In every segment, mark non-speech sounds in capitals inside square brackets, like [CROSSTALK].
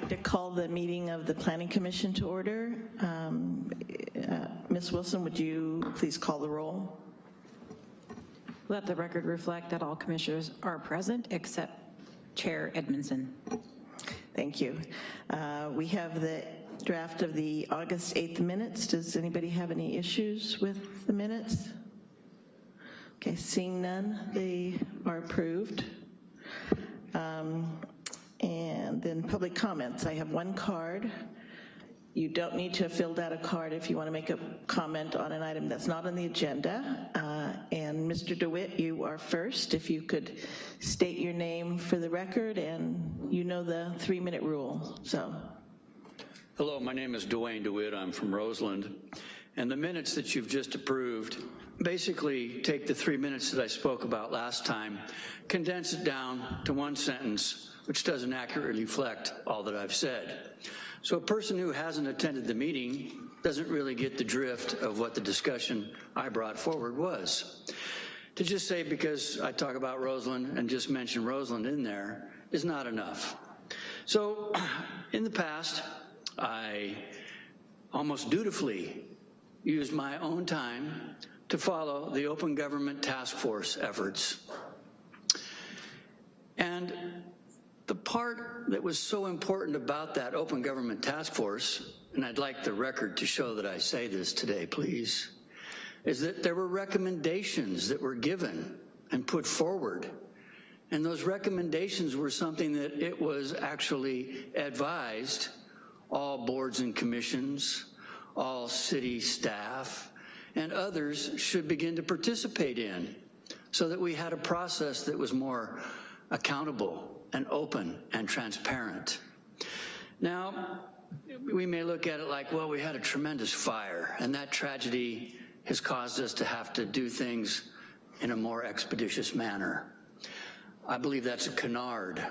like to call the meeting of the Planning Commission to order. Um, uh, Ms. Wilson, would you please call the roll? Let the record reflect that all commissioners are present except Chair Edmondson. Thank you. Uh, We have the draft of the August 8th minutes. Does anybody have any issues with the minutes? Okay, seeing none, they are approved. Um, And then public comments. I have one card. You don't need to have filled out a card if you want to make a comment on an item that's not on the agenda. Uh, And Mr. DeWitt, you are first. If you could state your name for the record, and you know the three-minute rule, so. Hello, my name is Dwayne DeWitt. I'm from Roseland. And the minutes that you've just approved basically take the three minutes that I spoke about last time, condense it down to one sentence, which doesn't accurately reflect all that I've said. So a person who hasn't attended the meeting doesn't really get the drift of what the discussion I brought forward was. To just say because I talk about Roseland and just mention Roseland in there is not enough. So [CLEARS THROAT] in the past, I almost dutifully used my own time to follow the Open Government Task Force efforts. And the part that was so important about that Open Government Task Force, and I'd like the record to show that I say this today, please, is that there were recommendations that were given and put forward. And those recommendations were something that it was actually advised all boards and commissions, all city staff, and others should begin to participate in so that we had a process that was more accountable and open and transparent. Now, we may look at it like, well, we had a tremendous fire, and that tragedy has caused us to have to do things in a more expeditious manner. I believe that's a canard.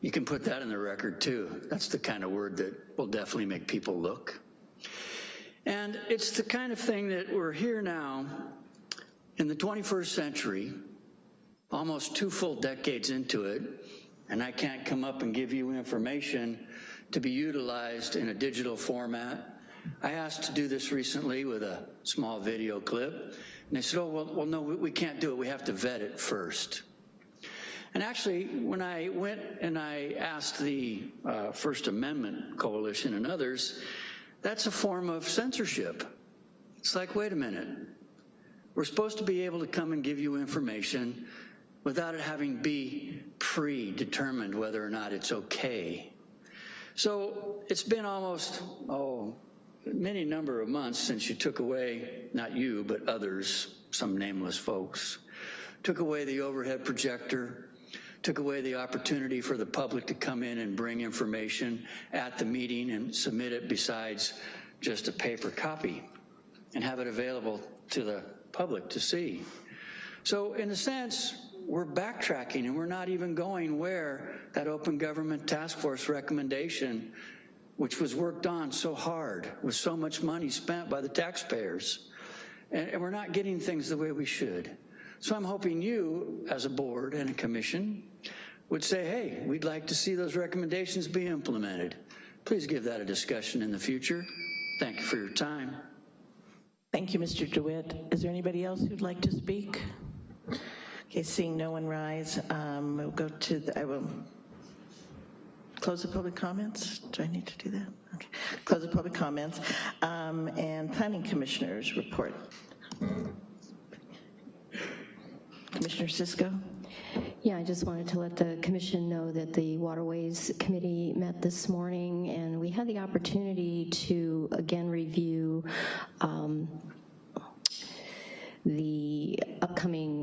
You can put that in the record too. That's the kind of word that will definitely make people look. And it's the kind of thing that we're here now in the 21st century, almost two full decades into it, and I can't come up and give you information to be utilized in a digital format. I asked to do this recently with a small video clip, and they said, oh, well, well no, we can't do it. We have to vet it first. And actually, when I went and I asked the uh, First Amendment Coalition and others, that's a form of censorship. It's like, wait a minute. We're supposed to be able to come and give you information without it having be predetermined whether or not it's okay. So it's been almost, oh, many number of months since you took away, not you, but others, some nameless folks, took away the overhead projector, took away the opportunity for the public to come in and bring information at the meeting and submit it besides just a paper copy and have it available to the public to see. So in a sense, we're backtracking and we're not even going where that open government task force recommendation, which was worked on so hard with so much money spent by the taxpayers, and, and we're not getting things the way we should. So I'm hoping you, as a board and a commission, would say, hey, we'd like to see those recommendations be implemented. Please give that a discussion in the future. Thank you for your time. Thank you, Mr. DeWitt. Is there anybody else who'd like to speak? Okay, seeing no one rise, um, we'll go to, the, I will close the public comments. Do I need to do that? Okay, close the public comments. Um, and planning commissioners report. Commissioner Cisco? Yeah, I just wanted to let the commission know that the Waterways Committee met this morning and we had the opportunity to again review um, the upcoming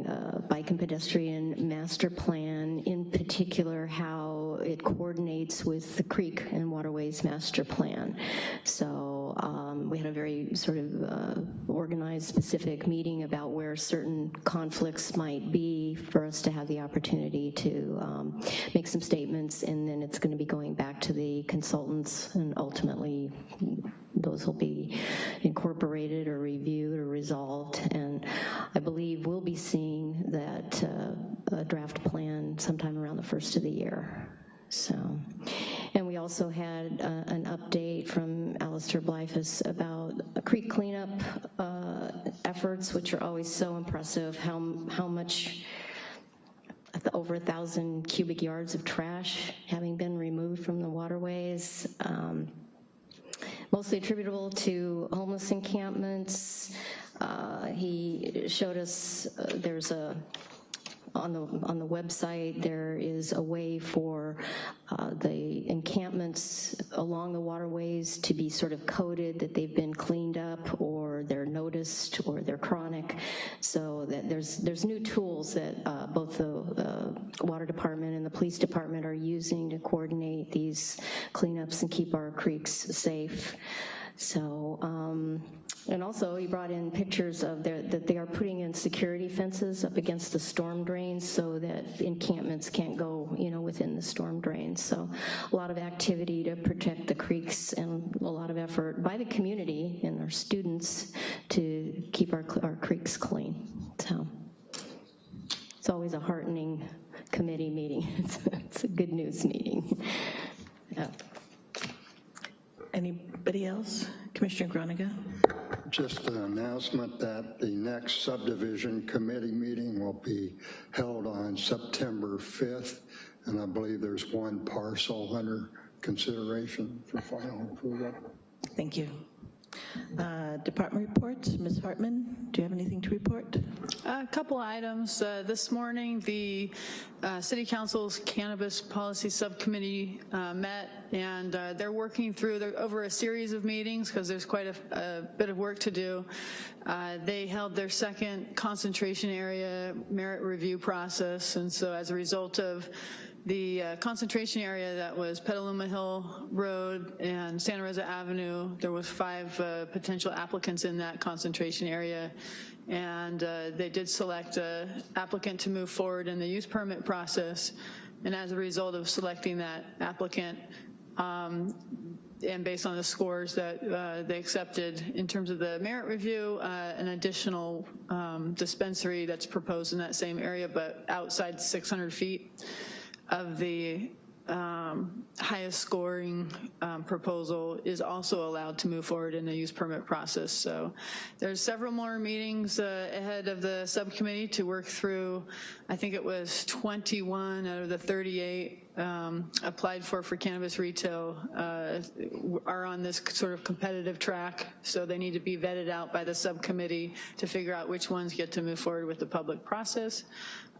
and pedestrian master plan, in particular how it coordinates with the creek and waterways master plan. So um, we had a very sort of uh, organized specific meeting about where certain conflicts might be for us to have the opportunity to um, make some statements and then it's gonna be going back to the consultants and ultimately those will be incorporated or reviewed or resolved. And I believe we'll be seeing that uh, draft plan sometime around the first of the year. So, and we also had uh, an update from Alistair Bleifuss about creek cleanup uh, efforts, which are always so impressive, how, how much, over a thousand cubic yards of trash having been removed from the waterways. Um, mostly attributable to homeless encampments. Uh, He showed us, uh, there's a, on the, on the website, there is a way for uh, the encampments along the waterways to be sort of coded that they've been cleaned up or they're or they're chronic. So that there's, there's new tools that uh, both the uh, water department and the police department are using to coordinate these cleanups and keep our creeks safe. So, um, and also he brought in pictures of their, that they are putting in security fences up against the storm drains so that encampments can't go, you know, within the storm drains. So a lot of activity to protect the creeks and a lot of effort by the community and our students to keep our, our creeks clean. So it's always a heartening committee meeting. It's, [LAUGHS] it's a good news meeting. Yeah. Anybody else? Commissioner Groniger? Just an announcement that the next subdivision committee meeting will be held on September 5th, and I believe there's one parcel under consideration for final approval. Thank you. Uh, Department reports, Ms. Hartman, do you have anything to report? A couple items. Uh, This morning, the uh, City Council's Cannabis Policy Subcommittee uh, met, and uh, they're working through, they're over a series of meetings, because there's quite a a bit of work to do. Uh, They held their second concentration area merit review process, and so as a result of the uh, concentration area that was Petaluma Hill Road and Santa Rosa Avenue, there was five uh, potential applicants in that concentration area, and uh, they did select a applicant to move forward in the use permit process, and as a result of selecting that applicant, um, and based on the scores that uh, they accepted in terms of the merit review, uh, an additional um, dispensary that's proposed in that same area, but outside 600 feet of the um, highest scoring um, proposal is also allowed to move forward in the use permit process. So there's several more meetings uh, ahead of the subcommittee to work through, I think it was 21 out of the 38 um, applied for for cannabis retail uh, are on this sort of competitive track, so they need to be vetted out by the subcommittee to figure out which ones get to move forward with the public process.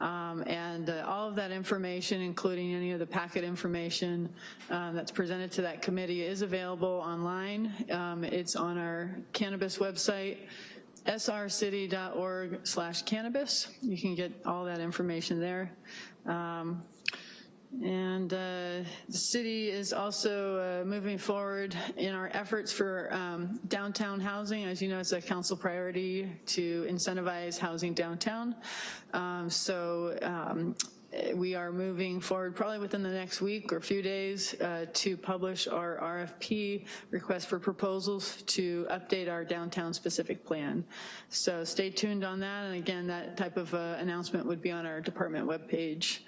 Um, and uh, all of that information, including any of the packet information um, that's presented to that committee is available online. Um, it's on our cannabis website, srcity.org slash cannabis. You can get all that information there. Um, and uh, the city is also uh, moving forward in our efforts for um, downtown housing. As you know, it's a council priority to incentivize housing downtown. Um, so um, we are moving forward probably within the next week or a few days uh, to publish our RFP, request for proposals to update our downtown specific plan. So stay tuned on that. And again, that type of uh, announcement would be on our department webpage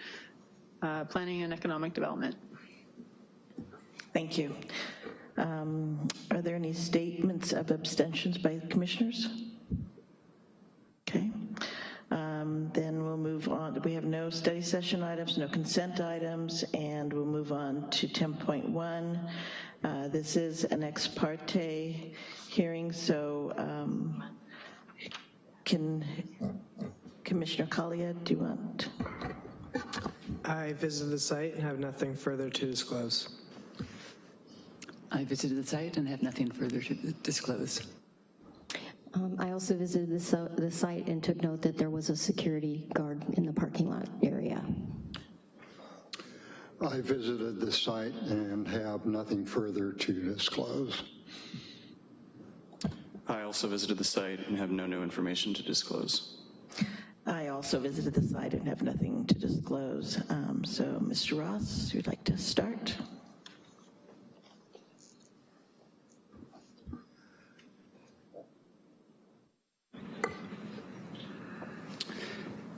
uh, Planning and Economic Development. Thank you. Um, Are there any statements of abstentions by commissioners? Okay. Um, Then we'll move on. We have no study session items, no consent items, and we'll move on to 10.1. Uh, This is an ex parte hearing, so um, can Commissioner Collier, do you want? I visited the site and have nothing further to disclose. I visited the site and have nothing further to disclose. Um, I also visited the, so- the site and took note that there was a security guard in the parking lot area. I visited the site and have nothing further to disclose. I also visited the site and have no new information to disclose. I also visited the site and have nothing to disclose. Um, So, Mr. Ross, you'd like to start?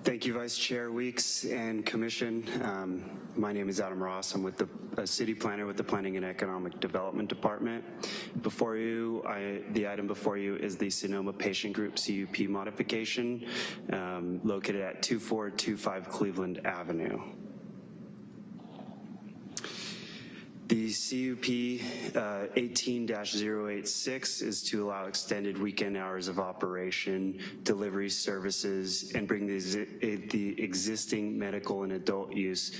Thank you, Vice Chair Weeks and Commission. Um, my name is Adam Ross. I'm with the city planner with the Planning and Economic Development Department. Before you, I, the item before you is the Sonoma Patient Group CUP modification um, located at 2425 Cleveland Avenue. The CUP uh, 18-086 is to allow extended weekend hours of operation, delivery services, and bring the, the existing medical and adult use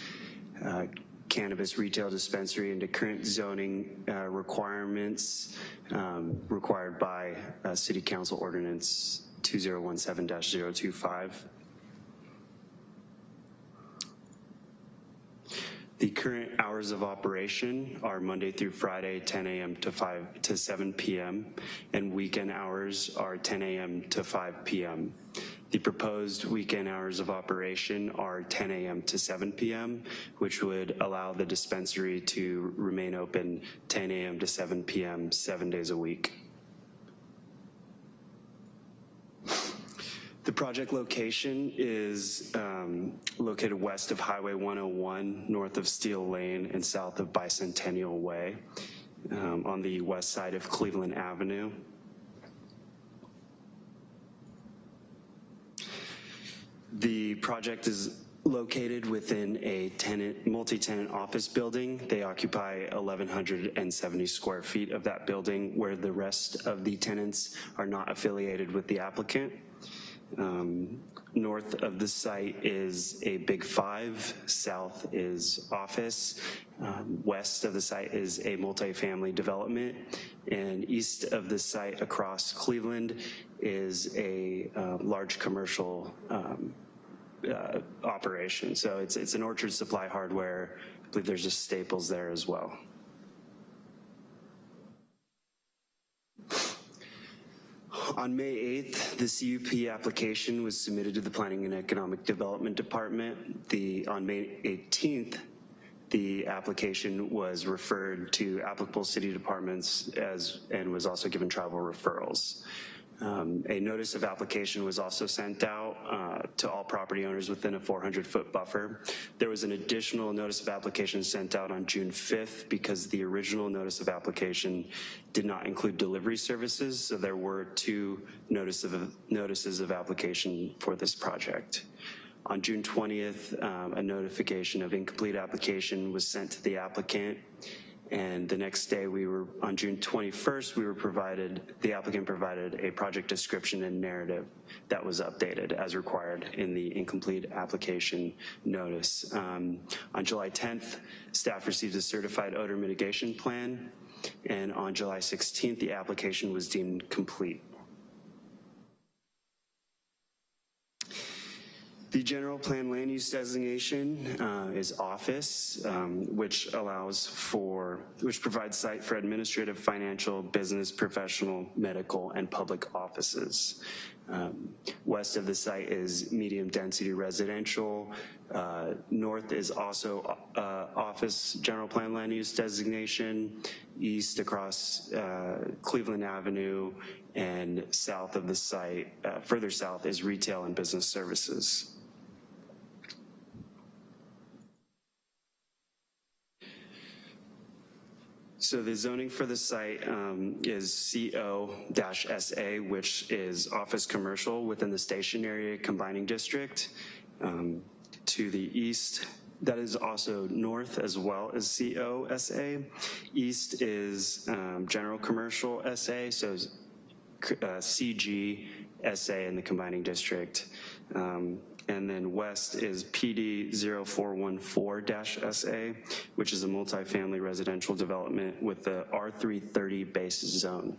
uh, cannabis retail dispensary into current zoning uh, requirements um, required by uh, City Council Ordinance 2017-025. The current hours of operation are Monday through Friday, 10 a.m. to 5 to 7 p.m., and weekend hours are 10 a.m. to 5 p.m. The proposed weekend hours of operation are 10 a.m. to 7 p.m., which would allow the dispensary to remain open 10 a.m. to 7 p.m. seven days a week. The project location is um, located west of Highway 101, north of Steel Lane, and south of Bicentennial Way, um, on the west side of Cleveland Avenue. The project is located within a tenant, multi-tenant office building. They occupy 1,170 square feet of that building, where the rest of the tenants are not affiliated with the applicant. Um, north of the site is a Big Five, south is office, um, west of the site is a multifamily development, and east of the site across Cleveland is a uh, large commercial um, uh, operation. So it's, it's an Orchard Supply Hardware. I believe there's just Staples there as well. On May 8th, the CUP application was submitted to the Planning and Economic Development Department. The, on May 18th, the application was referred to applicable city departments as, and was also given tribal referrals. Um, a notice of application was also sent out uh, to all property owners within a 400-foot buffer. There was an additional notice of application sent out on June 5th because the original notice of application did not include delivery services, so there were two notice of, notices of application for this project. On June 20th, um, a notification of incomplete application was sent to the applicant and the next day we were, on June 21st, we were provided, the applicant provided a project description and narrative that was updated as required in the incomplete application notice. Um, on July 10th, staff received a certified odor mitigation plan, and on July 16th, the application was deemed complete. The general plan land use designation uh, is office, um, which allows for, which provides site for administrative, financial, business, professional, medical, and public offices. Um, west of the site is medium density residential. Uh, north is also uh, office general plan land use designation. East across uh, Cleveland Avenue and south of the site, uh, further south is retail and business services. So the zoning for the site um, is CO-SA, which is office commercial within the station area combining district. Um, to the east, that is also north as well as COSA. East is um, general commercial SA, so uh, CG SA in the combining district. Um, and then west is PD 0414-SA, which is a multifamily residential development with the R330 base zone.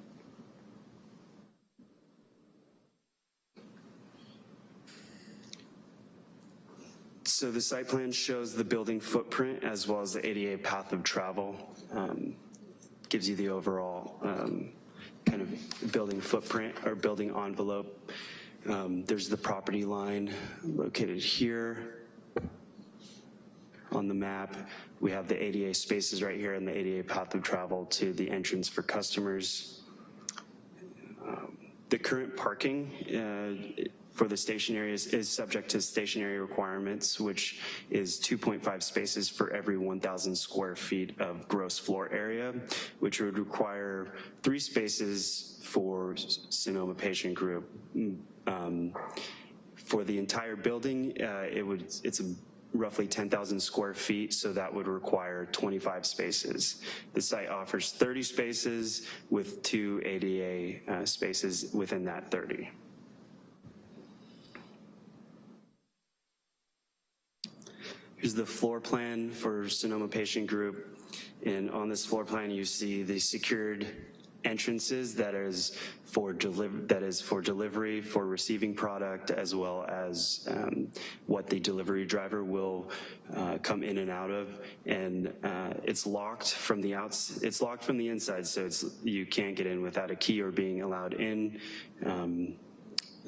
So the site plan shows the building footprint as well as the ADA path of travel. Um, gives you the overall um, kind of building footprint or building envelope. Um, there's the property line located here on the map. We have the ADA spaces right here and the ADA path of travel to the entrance for customers. Um, the current parking uh, for the stationary is, is subject to stationary requirements, which is 2.5 spaces for every 1,000 square feet of gross floor area, which would require three spaces for Sonoma patient group. Um, for the entire building, uh, it would, it's roughly 10,000 square feet, so that would require 25 spaces. The site offers 30 spaces with two ADA uh, spaces within that 30. Here's the floor plan for Sonoma Patient Group. And on this floor plan, you see the secured entrances that is for deliver that is for delivery for receiving product as well as um, what the delivery driver will uh, come in and out of. And uh, it's locked from the outs it's locked from the inside so it's you can't get in without a key or being allowed in um,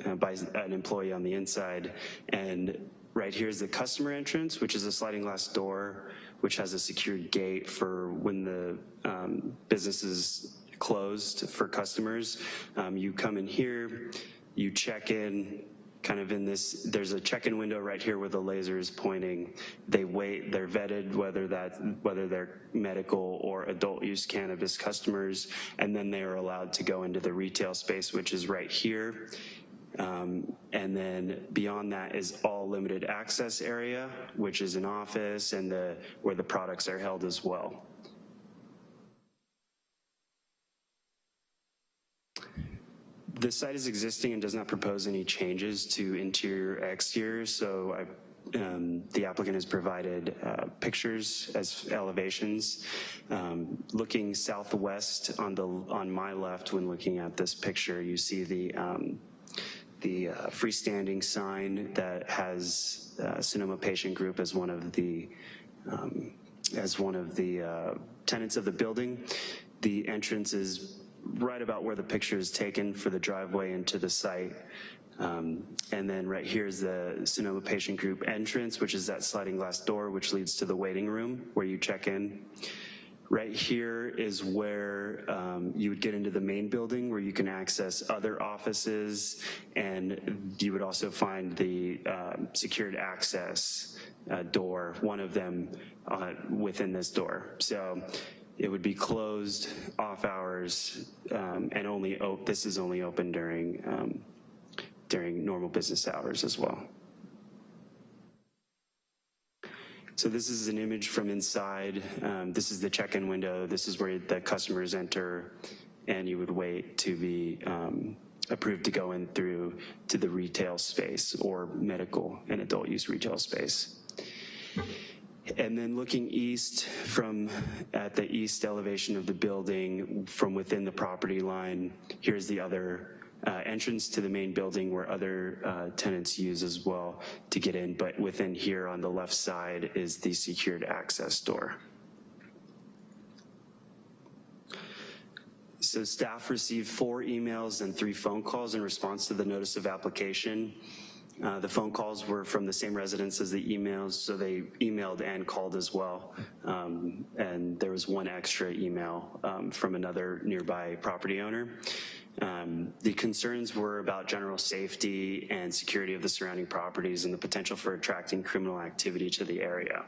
uh, by an employee on the inside. And right here is the customer entrance which is a sliding glass door which has a secured gate for when the um, business is closed for customers. Um, you come in here, you check in, kind of in this, there's a check-in window right here where the laser is pointing. They wait, they're vetted whether that, whether they're medical or adult use cannabis customers, and then they are allowed to go into the retail space, which is right here. Um, and then beyond that is all limited access area, which is an office and the, where the products are held as well. The site is existing and does not propose any changes to interior exterior, so I, um, the applicant has provided uh, pictures as elevations. Um, looking southwest on the on my left when looking at this picture, you see the um, the uh, freestanding sign that has uh, Sonoma Patient Group as one of the um, as one of the uh, tenants of the building. The entrance is right about where the picture is taken for the driveway into the site. Um, and then right here is the Sonoma Patient Group entrance, which is that sliding glass door, which leads to the waiting room where you check in. Right here is where um, you would get into the main building where you can access other offices and you would also find the uh, secured access uh, door, one of them uh, within this door. So it would be closed off hours um, and only, this is only open during, um, during normal business hours as well. So this is an image from inside. Um, this is the check-in window. This is where the customers enter and you would wait to be um, approved to go in through to the retail space or medical and adult use retail space. And then looking east from at the east elevation of the building from within the property line, here's the other uh, entrance to the main building where other uh, tenants use as well to get in, but within here on the left side is the secured access door. So staff received four emails and three phone calls in response to the notice of application. Uh, the phone calls were from the same residents as the emails, so they emailed and called as well. Um, and there was one extra email um, from another nearby property owner. Um, the concerns were about general safety and security of the surrounding properties and the potential for attracting criminal activity to the area.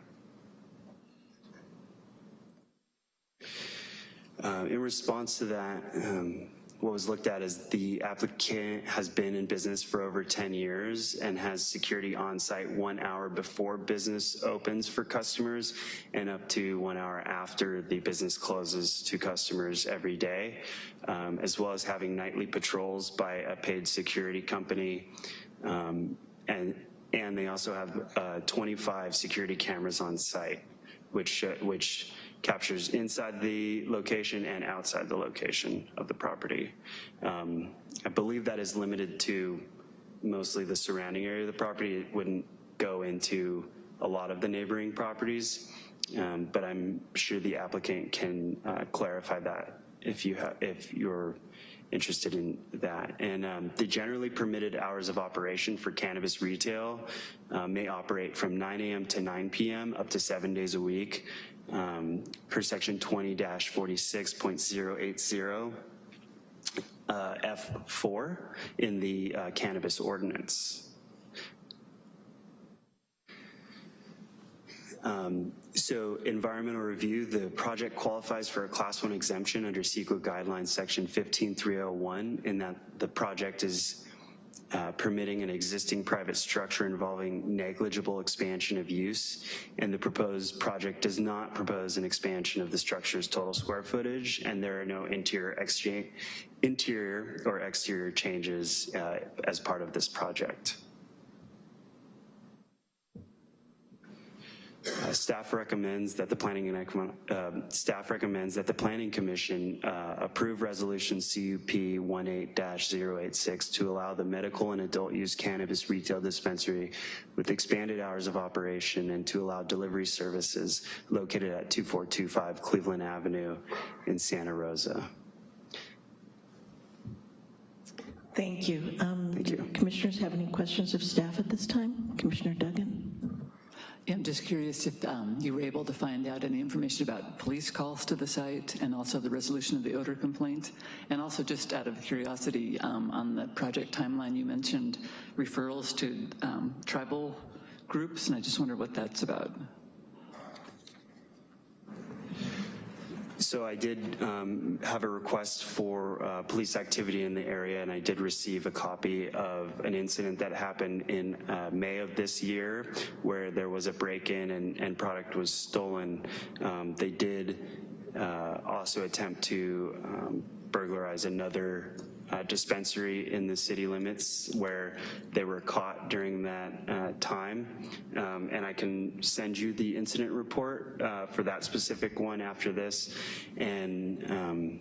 Uh, in response to that, um, what was looked at is the applicant has been in business for over 10 years and has security on site one hour before business opens for customers and up to one hour after the business closes to customers every day, um, as well as having nightly patrols by a paid security company. Um, and, and they also have uh, 25 security cameras on site, which, uh, which captures inside the location and outside the location of the property. Um, I believe that is limited to mostly the surrounding area of the property. It wouldn't go into a lot of the neighboring properties, um, but I'm sure the applicant can uh, clarify that if you if you're interested in that. And um, the generally permitted hours of operation for cannabis retail uh, may operate from 9 a.m. to 9 p.m. up to seven days a week um, per section 20-46.080. uh, F4 in the uh, cannabis ordinance. Um, So environmental review, the project qualifies for a class one exemption under CEQA guidelines section 15301 in that the project is uh, permitting an existing private structure involving negligible expansion of use, and the proposed project does not propose an expansion of the structure's total square footage, and there are no interior, interior or exterior changes uh, as part of this project. Uh, Staff recommends that the Planning and um, staff recommends that the Planning Commission uh, approve Resolution CUP 18-086 to allow the medical and adult use cannabis retail dispensary with expanded hours of operation and to allow delivery services located at 2425 Cleveland Avenue in Santa Rosa. Thank you. Um, Thank you. Commissioners have any questions of staff at this time? Commissioner Duggan? I'm just curious if um, you were able to find out any information about police calls to the site and also the resolution of the odor complaint. And also just out of curiosity, um, on the project timeline, you mentioned referrals to um, tribal groups, and I just wonder what that's about. So I did um, have a request for uh, police activity in the area, and I did receive a copy of an incident that happened in uh, May of this year, where there was a break-in and, and product was stolen. Um, they did uh, also attempt to um, burglarize another uh, dispensary in the city limits where they were caught during that uh, time. Um, and I can send you the incident report uh, for that specific one after this. And um,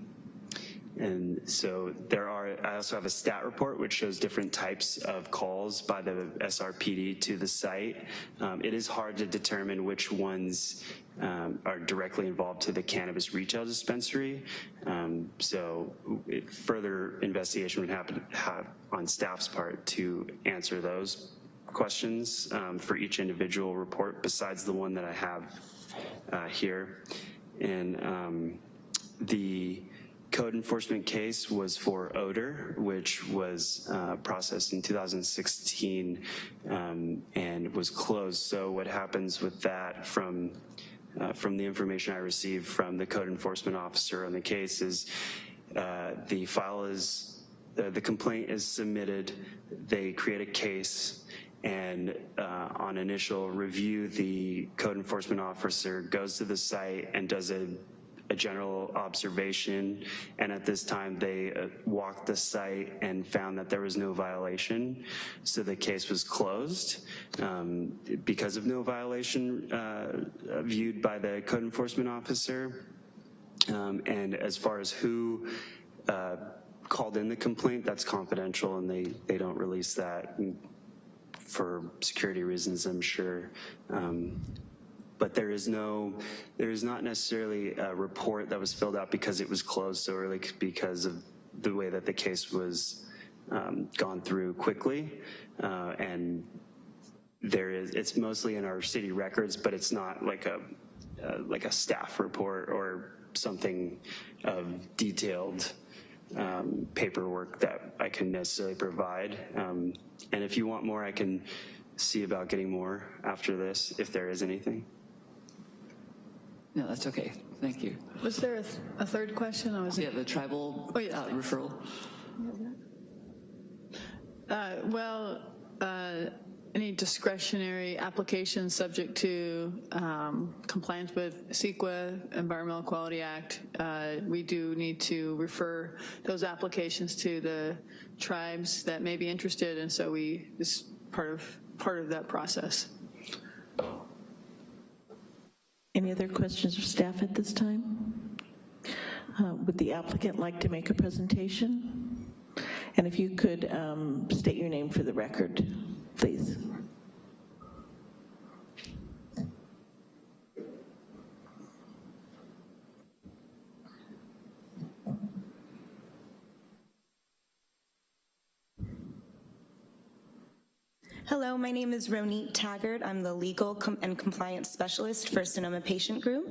and so there are, I also have a stat report which shows different types of calls by the SRPD to the site. Um, it is hard to determine which ones um, are directly involved to the cannabis retail dispensary. Um, so further investigation would happen have on staff's part to answer those questions um, for each individual report besides the one that I have uh, here. And um, the code enforcement case was for odor, which was uh, processed in 2016 um, and was closed. So what happens with that from uh, from the information I received from the code enforcement officer on the case is uh, the file is, uh, the complaint is submitted, they create a case, and uh, on initial review, the code enforcement officer goes to the site and does a a general observation, and at this time they uh, walked the site and found that there was no violation, so the case was closed um, because of no violation uh, viewed by the code enforcement officer. Um, and as far as who uh, called in the complaint, that's confidential and they, they don't release that for security reasons, I'm sure. Um, but there is no, there is not necessarily a report that was filled out because it was closed so early because of the way that the case was um, gone through quickly. Uh, and there is, it's mostly in our city records, but it's not like a, uh, like a staff report or something of detailed um, paperwork that I can necessarily provide. Um, and if you want more, I can see about getting more after this, if there is anything. No, that's okay. Thank you. Was there a, th- a third question? I was Yeah, the tribal Oh, yes, uh, referral. Uh, Well, uh, any discretionary application subject to um, compliance with CEQA, Environmental Quality Act, uh, we do need to refer those applications to the tribes that may be interested, and so we, this is part of, part of that process. Any other questions of staff at this time? Uh, Would the applicant like to make a presentation? And if you could um, state your name for the record, please. Hello, my name is Ronit Taggart. I'm the Legal Com- and Compliance Specialist for Sonoma Patient Group.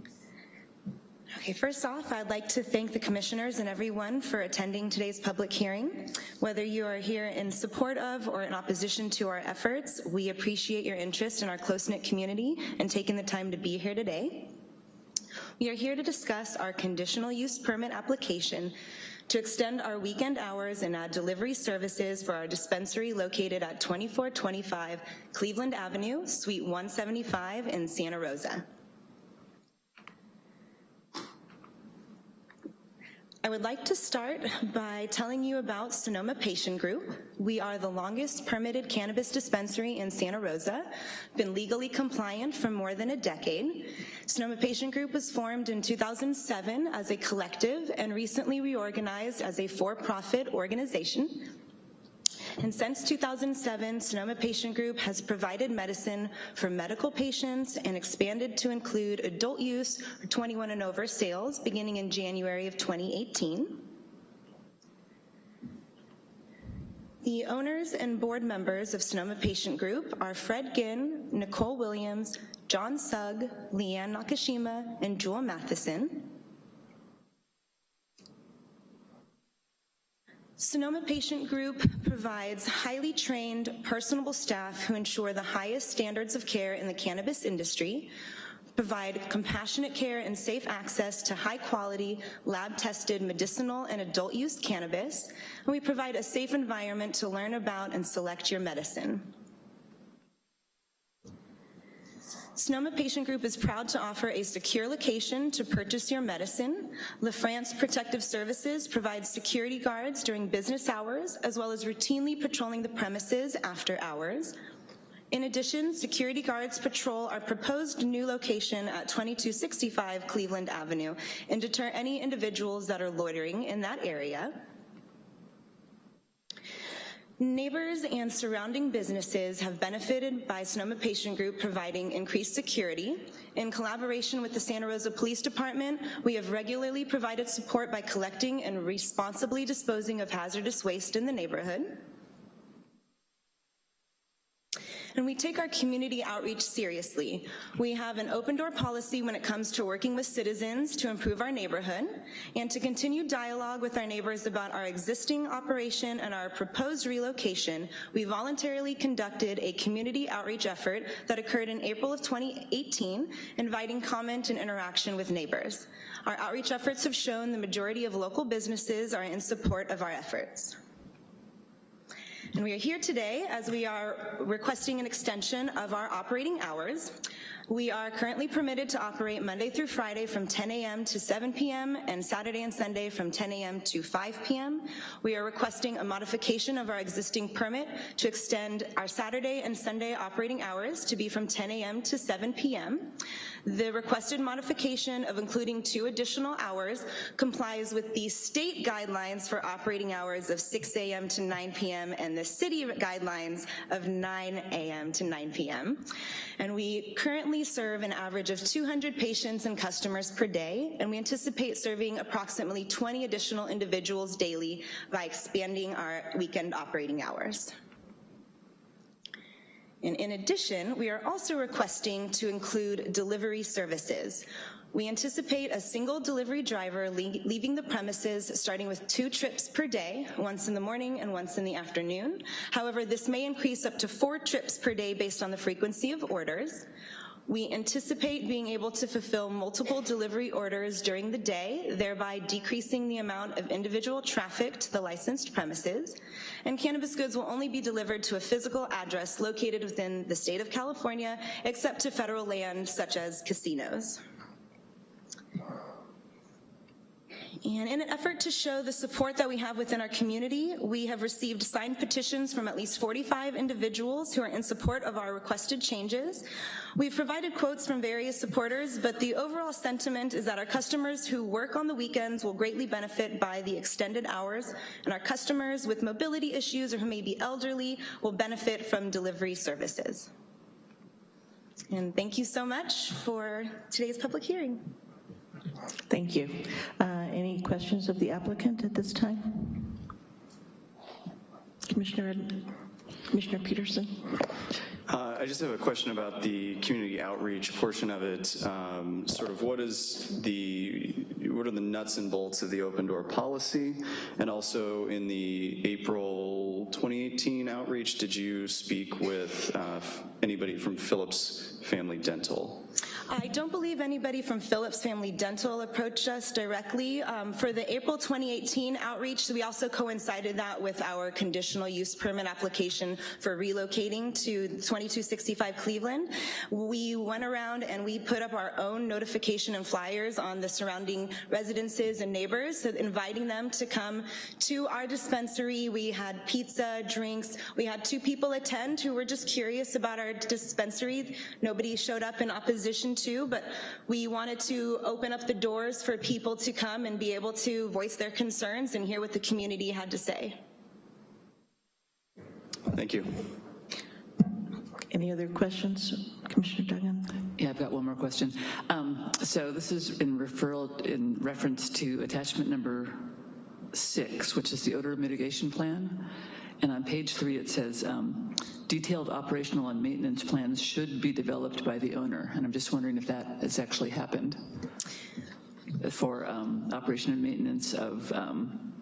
Okay. Okay, first off, I'd like to thank the commissioners and everyone for attending today's public hearing. Whether you are here in support of or in opposition to our efforts, we appreciate your interest in our close-knit community and taking the time to be here today. We are here to discuss our conditional use permit application to extend our weekend hours and add delivery services for our dispensary located at 2425 Cleveland Avenue, Suite 175 in Santa Rosa. I would like to start by telling you about Sonoma Patient Group. We are the longest permitted cannabis dispensary in Santa Rosa, been legally compliant for more than a decade. Sonoma Patient Group was formed in 2007 as a collective and recently reorganized as a for-profit organization. And since 2007, Sonoma Patient Group has provided medicine for medical patients and expanded to include adult use or 21 and over sales beginning in January of 2018. The owners and board members of Sonoma Patient Group are Fred Ginn, Nicole Williams, John Sugg, Leanne Nakashima, and Jewel Matheson. Sonoma Patient Group provides highly trained, personable staff who ensure the highest standards of care in the cannabis industry, provide compassionate care and safe access to high quality, lab tested medicinal and adult use cannabis, and we provide a safe environment to learn about and select your medicine. Sonoma Patient Group is proud to offer a secure location to purchase your medicine. LaFrance Protective Services provides security guards during business hours, as well as routinely patrolling the premises after hours. In addition, security guards patrol our proposed new location at 2265 Cleveland Avenue and deter any individuals that are loitering in that area. Neighbors and surrounding businesses have benefited by Sonoma Patient Group providing increased security. In collaboration with the Santa Rosa Police Department, we have regularly provided support by collecting and responsibly disposing of hazardous waste in the neighborhood. [LAUGHS] and we take our community outreach seriously. We have an open door policy when it comes to working with citizens to improve our neighborhood and to continue dialogue with our neighbors about our existing operation and our proposed relocation, we voluntarily conducted a community outreach effort that occurred in April of 2018, inviting comment and interaction with neighbors. Our outreach efforts have shown the majority of local businesses are in support of our efforts. And we are here today as we are requesting an extension of our operating hours. We are currently permitted to operate Monday through Friday from 10 a.m. to 7 p.m. and Saturday and Sunday from 10 a.m. to 5 p.m. We are requesting a modification of our existing permit to extend our Saturday and Sunday operating hours to be from 10 a.m. to 7 p.m. The requested modification of including two additional hours complies with the state guidelines for operating hours of 6 a.m. to 9 p.m. and the city guidelines of 9 a.m. to 9 p.m. And we currently serve an average of 200 patients and customers per day, and we anticipate serving approximately 20 additional individuals daily by expanding our weekend operating hours. And in addition, we are also requesting to include delivery services. We anticipate a single delivery driver leaving the premises starting with two trips per day, once in the morning and once in the afternoon. However, this may increase up to four trips per day based on the frequency of orders. We anticipate being able to fulfill multiple delivery orders during the day, thereby decreasing the amount of individual traffic to the licensed premises. And cannabis goods will only be delivered to a physical address located within the state of California, except to federal land such as casinos. And in an effort to show the support that we have within our community, we have received signed petitions from at least 45 individuals who are in support of our requested changes. We've provided quotes from various supporters, but the overall sentiment is that our customers who work on the weekends will greatly benefit by the extended hours, and our customers with mobility issues or who may be elderly will benefit from delivery services. And thank you so much for today's public hearing. Thank you. Uh, any questions of the applicant at this time? Commissioner, Commissioner Peterson? Uh, I just have a question about the community outreach portion of it. Um, sort of what is the what are the nuts and bolts of the open door policy? And also in the April 2018 outreach, did you speak with uh, anybody from Phillips Family Dental? I don't believe anybody from Phillips Family Dental approached us directly. Um, for the April 2018 outreach, we also coincided that with our conditional use permit application for relocating to 2265 Cleveland. We went around and we put up our own notification and flyers on the surrounding residences and neighbors, so inviting them to come to our dispensary. We had pizza, drinks. We had two people attend who were just curious about our dispensary. Nobody showed up in opposition to, but we wanted to open up the doors for people to come and be able to voice their concerns and hear what the community had to say. Thank you. Any other questions, Commissioner Duggan? Yeah, I've got one more question. Um, so this is in referral, in reference to attachment number six, which is the odor mitigation plan. And on page three, it says, um, detailed operational and maintenance plans should be developed by the owner. And I'm just wondering if that has actually happened for um, operation and maintenance of um,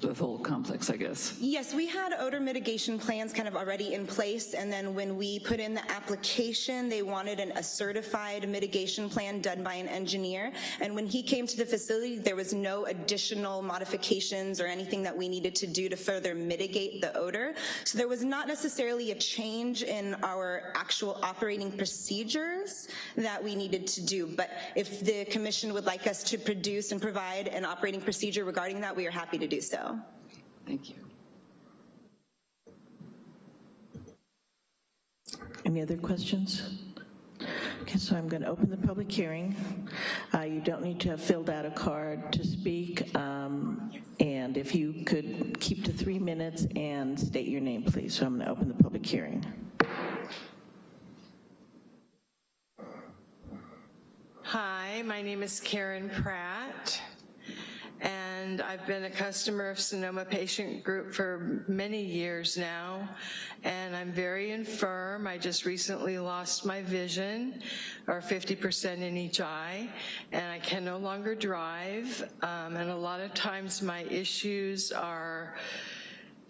the whole complex, I guess. Yes, we had odor mitigation plans kind of already in place, and then when we put in the application, they wanted an, a certified mitigation plan done by an engineer, and when he came to the facility, there was no additional modifications or anything that we needed to do to further mitigate the odor. So there was not necessarily a change in our actual operating procedures that we needed to do, but if the commission would like us to produce and provide an operating procedure regarding that, we are happy to do so. Thank you. Any other questions? Okay, so I'm going to open the public hearing. Uh, You don't need to have filled out a card to speak, um, and if you could keep to three minutes and state your name, please. So I'm going to open the public hearing. Hi, my name is Karen Pratt, and I've been a customer of Sonoma Patient Group for many years now, and I'm very infirm. I just recently lost my vision, or 50% in each eye, and I can no longer drive, um, and a lot of times my issues are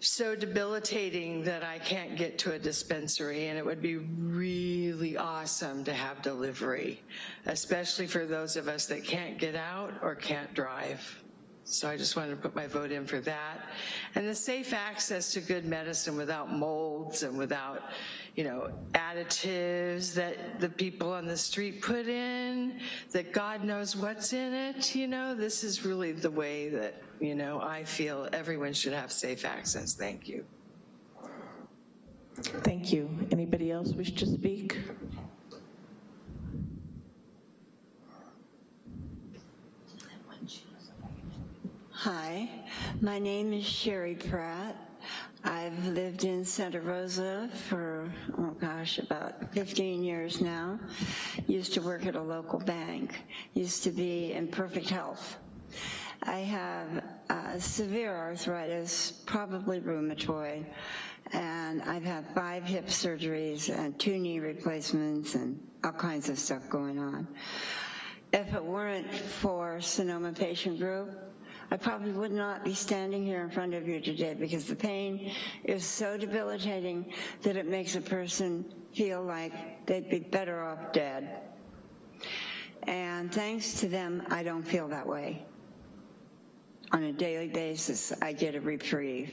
so debilitating that I can't get to a dispensary and it would be really awesome to have delivery, especially for those of us that can't get out or can't drive. So I just wanted to put my vote in for that. And the safe access to good medicine without molds and without, you know, additives that the people on the street put in, that God knows what's in it, you know, this is really the way that, you know, I feel everyone should have safe access. Thank you. Thank you. Anybody else wish to speak? Hi, my name is Sherry Pratt. I've lived in Santa Rosa for, oh gosh, about 15 years now. Used to work at a local bank. Used to be in perfect health. I have uh, severe arthritis, probably rheumatoid, and I've had five hip surgeries and two knee replacements and all kinds of stuff going on. If it weren't for Sonoma Patient Group, I probably would not be standing here in front of you today because the pain is so debilitating that it makes a person feel like they'd be better off dead. And thanks to them, I don't feel that way. On a daily basis, I get a reprieve.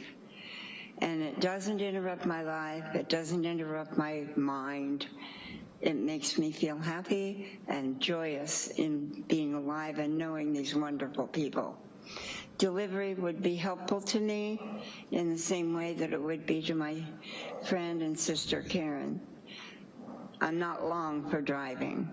And it doesn't interrupt my life, it doesn't interrupt my mind. It makes me feel happy and joyous in being alive and knowing these wonderful people. Delivery would be helpful to me in the same way that it would be to my friend and sister Karen. I'm not long for driving.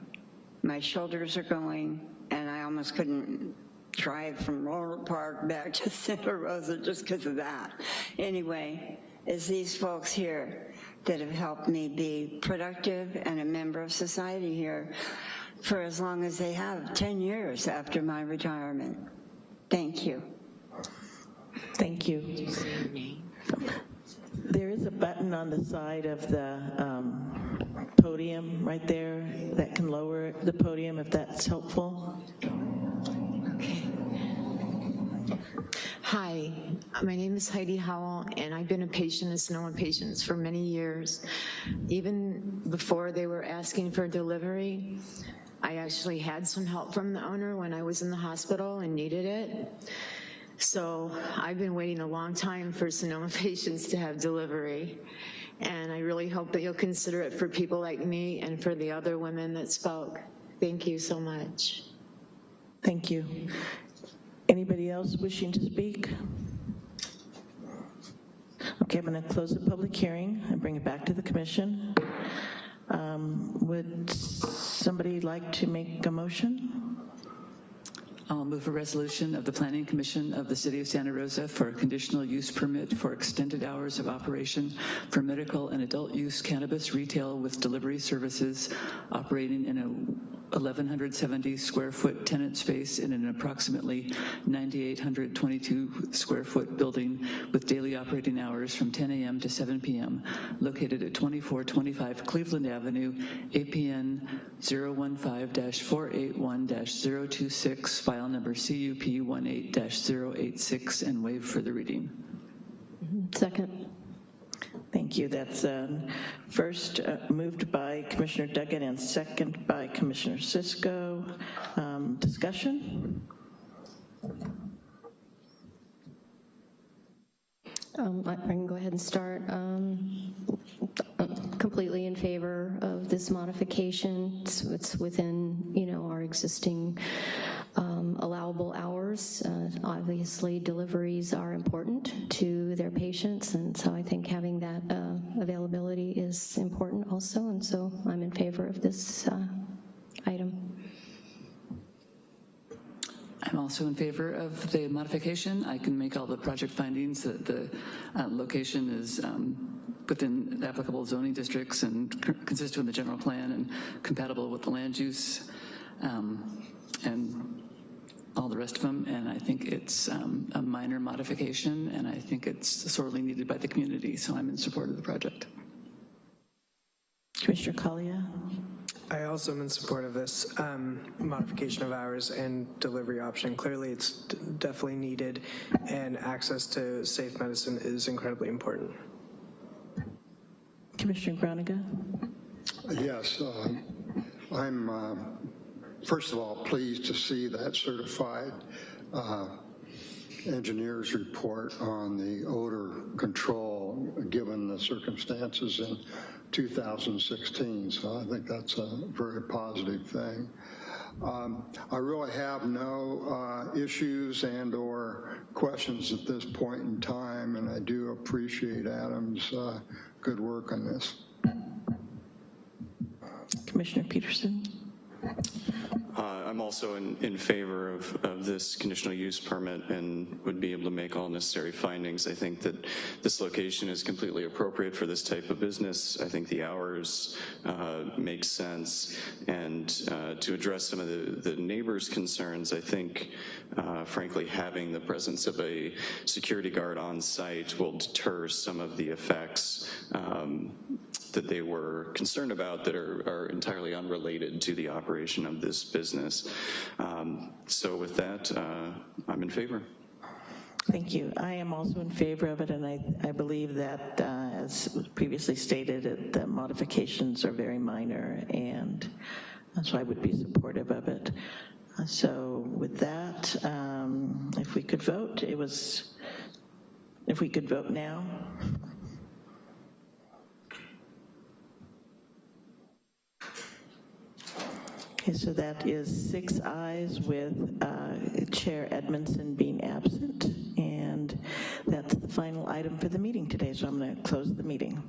My shoulders are going and I almost couldn't drive from Rohnert Park back to Santa Rosa just because of that. Anyway, it's these folks here that have helped me be productive and a member of society here for as long as they have, 10 years after my retirement. Thank you. Thank you. There is a button on the side of the um, podium right there that can lower the podium if that's helpful. Okay. Hi, my name is Heidi Howell, and I've been a patient of Sonoma Patients for many years. Even before they were asking for delivery, I actually had some help from the owner when I was in the hospital and needed it. So I've been waiting a long time for Sonoma [LAUGHS] patients to have delivery. And I really hope that you'll consider it for people like me and for the other women that spoke. Thank you so much. Thank you. Anybody else wishing to speak? Okay, I'm to close the public hearing and bring it back to the commission. Um, Would somebody like to make a motion? I'll move a resolution of the Planning Commission of the City of Santa Rosa for a conditional use permit for extended hours of operation for medical and adult use cannabis retail with delivery services operating in a 1,170 square foot tenant space in an approximately 9,822 square foot building with daily operating hours from 10 a.m. to 7 p.m. located at 2425 Cleveland Avenue, APN 015-481-026, file number CUP 18-086, and waive further reading. Second. Thank you. That's um, first uh, moved by Commissioner Duggan and second by Commissioner Cisco. Um, Discussion? Um, I I can go ahead and start. Um, Completely in favor of this modification. It's it's within, you know, our existing um, allowable hours. Uh, Obviously, deliveries are important to their patients, and so I think having that uh, availability is important also, and so I'm in favor of this uh, item. I'm also in favor of the modification. I can make all the project findings that the uh, location is um, within applicable zoning districts and consistent with the general plan and compatible with the land use um, and all the rest of them. And I think it's um, a minor modification and I think it's sorely needed by the community. So I'm in support of the project. Commissioner Collier? I also am in support of this um, modification of hours and delivery option. Clearly, it's d- definitely needed, and access to safe medicine is incredibly important. Commissioner Groniger? Yes, uh, I'm, uh, first of all, pleased to see that certified uh, engineer's report on the odor control, given the circumstances in 2016. So I think that's a very positive thing. Um, I really have no uh, issues and/or questions at this point in time, and I do appreciate Adam's uh, good work on this. Commissioner Peterson? Uh, I'm also in, in favor of, of this conditional use permit and would be able to make all necessary findings. I think that this location is completely appropriate for this type of business. I think the hours uh, make sense. And uh, to address some of the, the neighbors' concerns, I think, uh, frankly, having the presence of a security guard on site will deter some of the effects um, that they were concerned about that are, are entirely unrelated to the operation of this business. Um, so with that, uh, I'm in favor. Thank you. I am also in favor of it, and I, I believe that, uh, as previously stated, the modifications are very minor, and so I would be supportive of it. Uh, So with that, um, if we could vote, it was, if we could vote now? Okay, so that is six ayes with uh, Chair Edmondson being absent, and that's the final item for the meeting today, so I'm to close the meeting.